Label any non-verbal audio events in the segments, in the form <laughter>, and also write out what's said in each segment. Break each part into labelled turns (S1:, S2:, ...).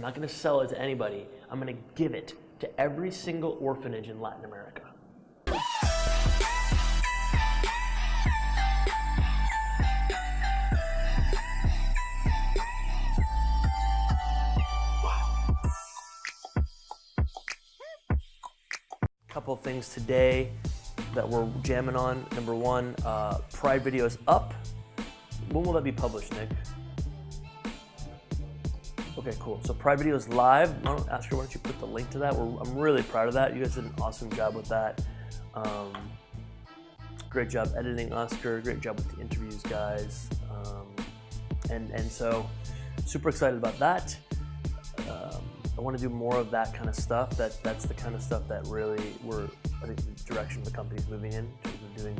S1: I'm not gonna sell it to anybody. I'm gonna give it to every single orphanage in Latin America. A couple things today that we're jamming on. Number one, uh, Pride video is up. When will that be published, Nick? Okay, cool. So Pride Video is live. Why don't, Oscar, why don't you put the link to that? We're, I'm really proud of that. You guys did an awesome job with that. Um, great job editing, Oscar. Great job with the interviews, guys. Um, and and so, super excited about that. Um, I want to do more of that kind of stuff. That that's the kind of stuff that really we're I think the direction the company's moving in. doing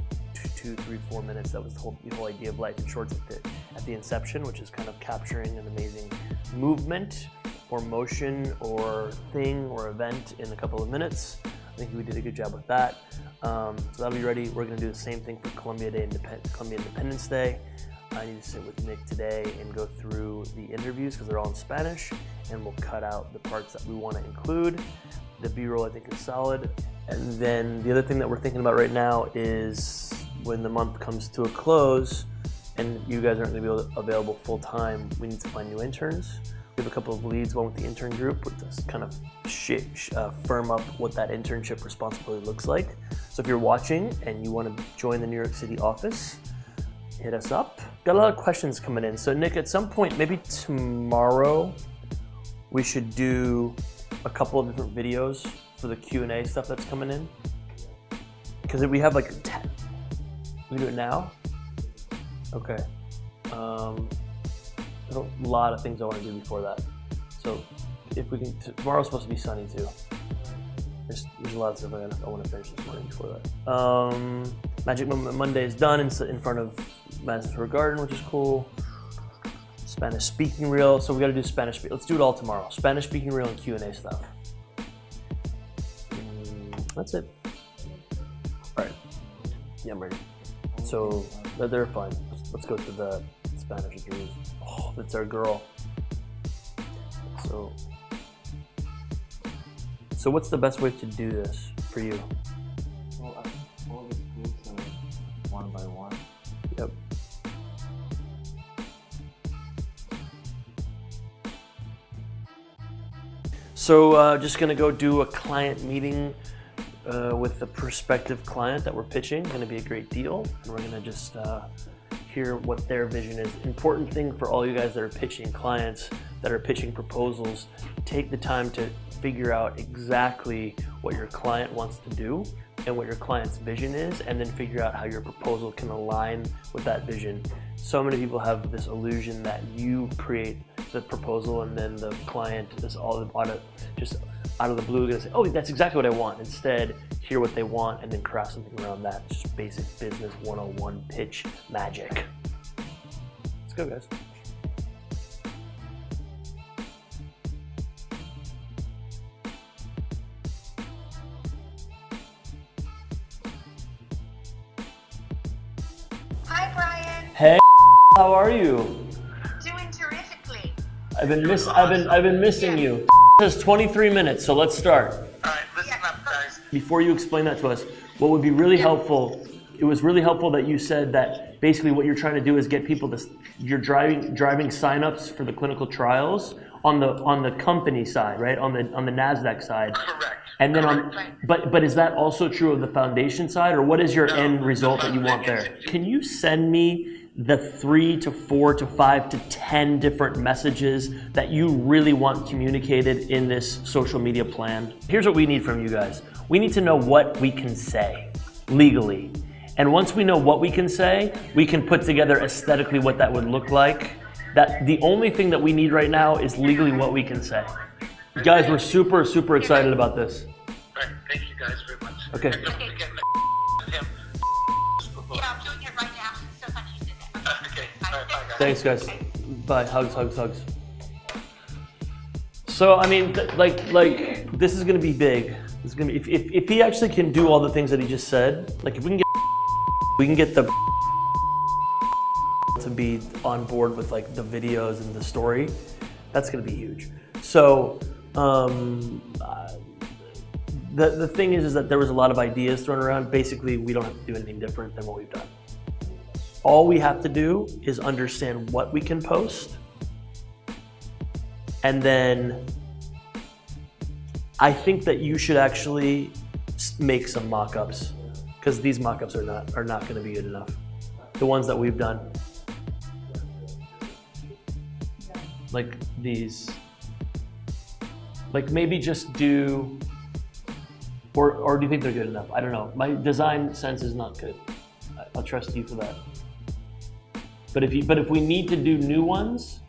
S1: two, three, four minutes. That was the whole, the whole idea of life in shorts at the inception, which is kind of capturing an amazing movement or motion or thing or event in a couple of minutes. I think we did a good job with that. Um, so that'll be ready. We're going to do the same thing for Colombia Day, Independ Colombia Independence Day. I need to sit with Nick today and go through the interviews because they're all in Spanish and we'll cut out the parts that we want to include. The B-roll I think is solid. And then the other thing that we're thinking about right now is when the month comes to a close and you guys aren't going to be available full time, we need to find new interns. We have a couple of leads, one with the intern group, with this kind of uh, firm up what that internship responsibility looks like. So if you're watching and you want to join the New York City office, hit us up. Got a lot of questions coming in. So Nick, at some point, maybe tomorrow, we should do a couple of different videos for the Q&A stuff that's coming in. Because we have like 10. We do it now? Okay. Um, there's a lot of things I want to do before that. So if we can, tomorrow's supposed to be sunny too. There's, there's a lot of stuff I, I want to finish this morning before that. Um, Magic Monday is done in, in front of Madison Square Garden, which is cool. Spanish speaking reel. So we got to do Spanish. Let's do it all tomorrow. Spanish speaking reel and Q and A stuff. Mm, that's it. All right. Yeah, I'm ready. So they're fine. Let's, go to the Spanish interviews. Oh, that's our girl. So, so what's the best way to do this for you?
S2: Well, I think all the groups are one by one.
S1: Yep. So uh, just gonna go do a client meeting uh, with the prospective client that we're pitching. Going to be a great deal, and we're going to just uh, hear what their vision is. Important thing for all you guys that are pitching clients, that are pitching proposals, take the time to figure out exactly what your client wants to do and what your client's vision is, and then figure out how your proposal can align with that vision. So many people have this illusion that you create the proposal and then the client is all out just out of the blue gonna say, oh, that's exactly what I want. Instead, hear what they want and then craft something around that. It's just basic business 101 pitch magic. Let's go, guys.
S3: Hi, Brian.
S1: Hey, how are you?
S3: Doing terrifically.
S1: I've been miss I've been I've been missing you. It says 23 minutes, so let's start. Before you explain that to us, what would be really helpful, it was really helpful that you said that basically what you're trying to do is get people to, you're driving driving signups for the clinical trials on the on the company side, right? On the on the Nasdaq side.
S4: Correct.
S1: And then on, but but is that also true of the foundation side, or what is your
S4: No,
S1: end result that you want there? Can you send me the three to four to five to ten different messages that you really want communicated in this social media plan? Here's what we need from you guys. We need to know what we can say legally. And once we know what we can say, we can put together aesthetically what that would look like. That the only thing that we need right now is legally what we can say. Guys, we're super, super excited about this.
S4: All right, thank you guys very much.
S1: Okay. Thanks, guys. Bye. Hugs, hugs, hugs. So I mean, like, like this is gonna be big. This is gonna be if, if, if he actually can do all the things that he just said. Like, if we can get, we can get the to be on board with like the videos and the story. That's gonna be huge. So, um, the the thing is, is that there was a lot of ideas thrown around. Basically, we don't have to do anything different than what we've done. All we have to do is understand what we can post, and then I think that you should actually make some mock-ups because these mock-ups are not are not going to be good enough. The ones that we've done, like these, like maybe just do, or or do you think they're good enough? I don't know. My design sense is not good. I'll trust you for that. But if you but if we need to do new ones,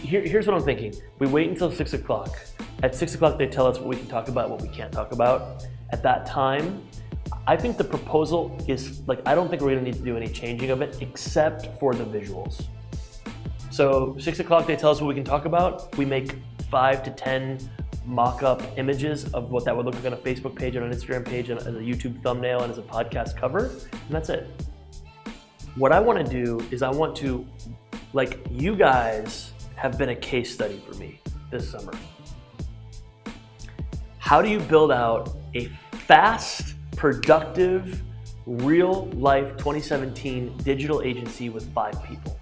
S1: here, here's what I'm thinking. We wait until six o'clock. At six o'clock, they tell us what we can talk about, what we can't talk about. At that time, I think the proposal is like, I don't think we're gonna need to do any changing of it except for the visuals. So six o'clock, they tell us what we can talk about. We make five to 10 mock-up images of what that would look like on a Facebook page, on an Instagram page, and as a YouTube thumbnail, and as a podcast cover, and that's it. What I wanna do is I want to, like you guys have been a case study for me this summer. How do you build out a fast, productive, real life 2017 digital agency with five people?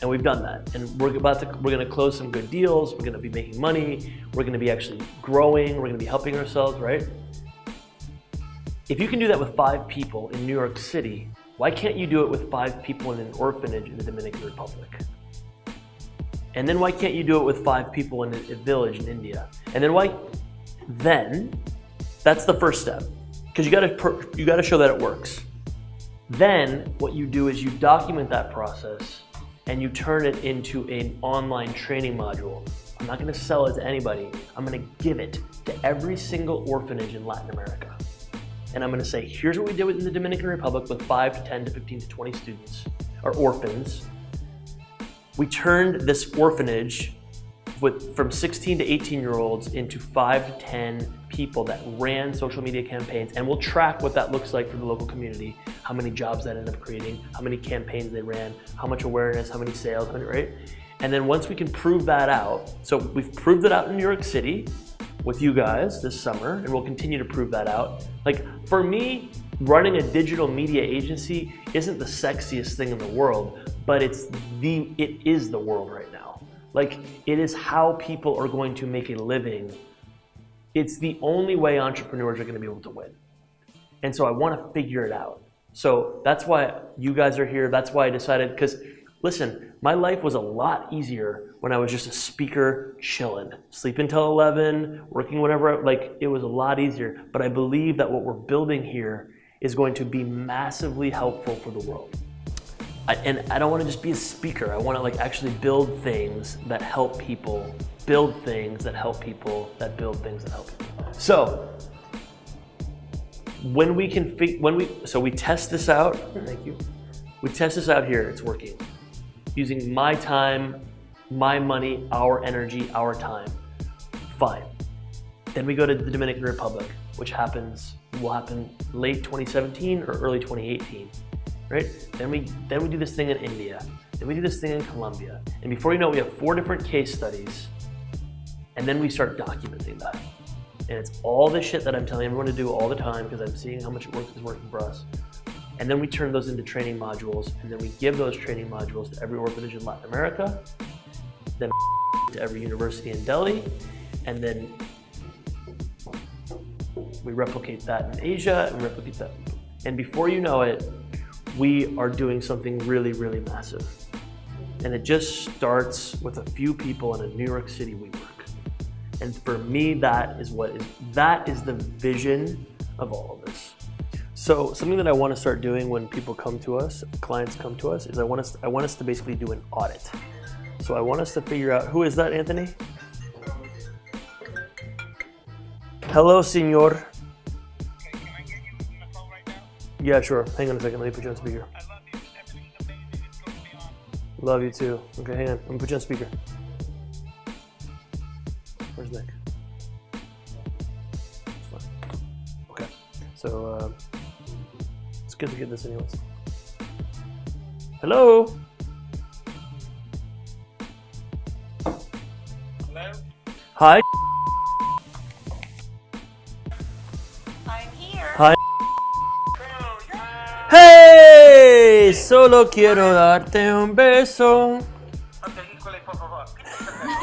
S1: And we've done that. And we're about to, we're gonna close some good deals. We're gonna be making money. We're gonna be actually growing. We're gonna be helping ourselves, right? If you can do that with five people in New York City, why can't you do it with five people in an orphanage in the Dominican Republic? And then why can't you do it with five people in a, village in India? And then why? Then, that's the first step, because you got to you got to show that it works. Then what you do is you document that process and you turn it into an online training module. I'm not going to sell it to anybody. I'm going to give it to every single orphanage in Latin America. And I'm going to say, here's what we did in the Dominican Republic with 5 to 10 to 15 to 20 students, or orphans, we turned this orphanage with from 16 to 18 year olds into 5 to 10 people that ran social media campaigns and we'll track what that looks like for the local community. How many jobs that ended up creating how many campaigns they ran how much awareness how many sales right? And then once we can prove that out so we've proved it out in new york city with you guys this summer and we'll continue to prove that out. Like for me running a digital media agency isn't the sexiest thing in the world but it's the it is the world right now. Like it is how people are going to make a living. It's the only way entrepreneurs are going to be able to win. And so i want to figure it out. So that's why you guys are here. That's why i decided because listen my life was a lot easier when i was just a speaker chilling sleep until 11 working whatever like it was a lot easier but i believe that what we're building here is going to be massively helpful for the world I, and I don't want to just be a speaker. I want to like actually build things that help people, build things that help people, that build things that help people. So when we can when we so we test this out. Thank you. We test this out here. It's working. Using my time, my money, our energy, our time. Fine. Then we go to the Dominican Republic, which happens will happen late 2017 or early 2018 right? Then we then we do this thing in India. Then we do this thing in Colombia. And before you know it, we have four different case studies. And then we start documenting that. And it's all the shit that I'm telling everyone to do all the time because I'm seeing how much it works is working for us. And then we turn those into training modules, and then we give those training modules to every orphanage in Latin America, then to every university in Delhi, and then we replicate that in Asia, and replicate that. And before you know it, we are doing something really, really massive. And it just starts with a few people in a New York City WeWork. And for me, that is what is that is the vision of all of this. So something that I want to start doing when people come to us, clients come to us, is I want us I want us to basically do an audit. So I want us to figure out who is that, Anthony? Hello, senor. Yeah, sure. Hang on a second. Let me put you on speaker.
S5: Love you.
S1: Love you too. Okay, hang on. I'm gonna put you on speaker. Where's Nick? Okay. So uh, good to get this anyways. Hello. Hi.
S3: I'm here.
S1: Hi. Hey, solo quiero darte un beso.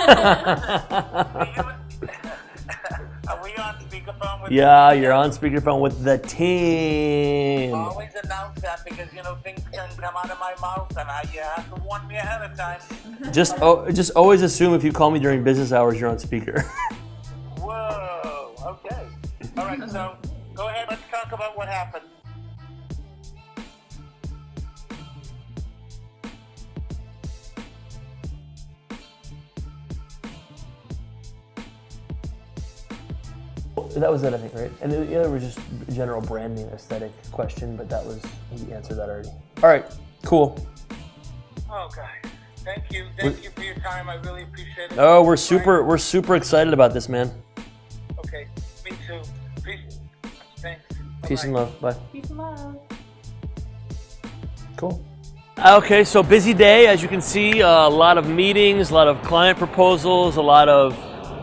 S1: <laughs> <laughs>
S4: we on speakerphone with
S1: yeah, you're on speakerphone with the team.
S4: Always announce that because you know things can come out of my mouth and I, you have to warn me ahead of time.
S1: Just, oh, just always assume if you call me during business hours, you're on speaker. <laughs>
S4: Whoa. Okay. All right. So go ahead. Let's talk about what happened.
S1: That was it, I think, right? And the the other was just general branding aesthetic question, but that was he answered that already. All right, cool.
S4: Oh, God. Thank you. Thank you for your time. I really appreciate it.
S1: Oh, we're super, we're super excited about this, man.
S4: Okay. Me too. Peace. Thanks.
S1: Peace and
S4: Bye-bye.
S1: love. Bye.
S3: Peace and love.
S1: Cool. Okay, so busy day, as you can see, uh, a lot of meetings, a lot of client proposals, a lot of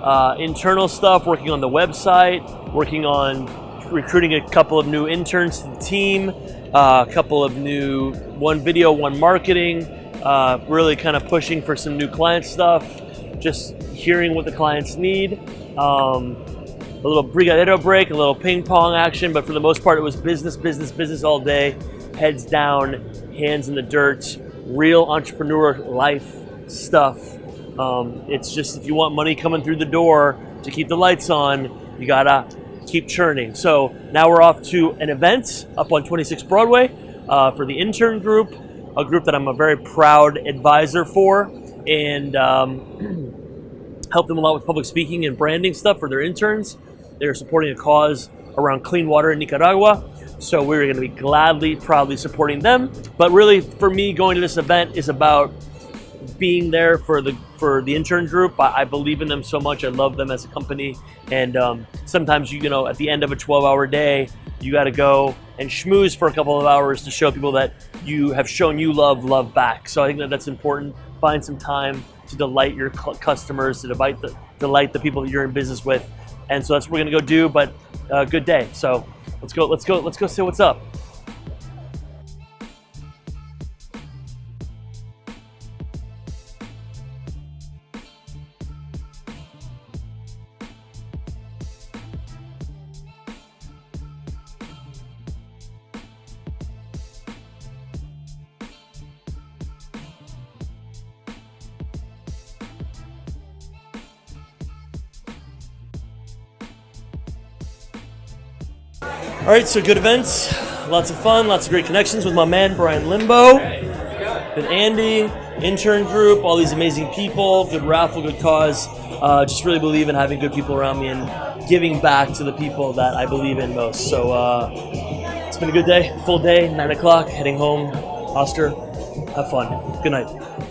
S1: uh, internal stuff, working on the website, working on recruiting a couple of new interns to the team, uh, a couple of new, one video, one marketing, uh, really kind of pushing for some new client stuff, just hearing what the clients need. Um, a little brigadeiro break, a little ping pong action, but for the most part, it was business, business, business all day, heads down, hands in the dirt, real entrepreneur life stuff. Um, it's just if you want money coming through the door to keep the lights on, you gotta keep churning. So now we're off to an event up on 26 Broadway uh, for the intern group, a group that I'm a very proud advisor for, and um, <clears throat> help them a lot with public speaking and branding stuff for their interns. They're supporting a cause around clean water in Nicaragua. So we're going to be gladly, proudly supporting them. But really, for me, going to this event is about being there for the for the intern group. I, I believe in them so much. I love them as a company. And um, sometimes you you know at the end of a 12-hour day, you got to go and schmooze for a couple of hours to show people that you have shown you love love back. So I think that that's important. Find some time to delight your cu- customers, to delight the delight the people that you're in business with. And so that's what we're gonna go do. But uh, good day. So let's go. Let's go. Let's go see what's up. All right, so good events, lots of fun, lots of great connections with my man Brian Limbo, with Andy, intern group, all these amazing people, good raffle, good cause. Uh, just really believe in having good people around me and giving back to the people that I believe in most. So uh, it's been a good day, full day, nine o'clock, heading home. Oscar, have fun. Good night.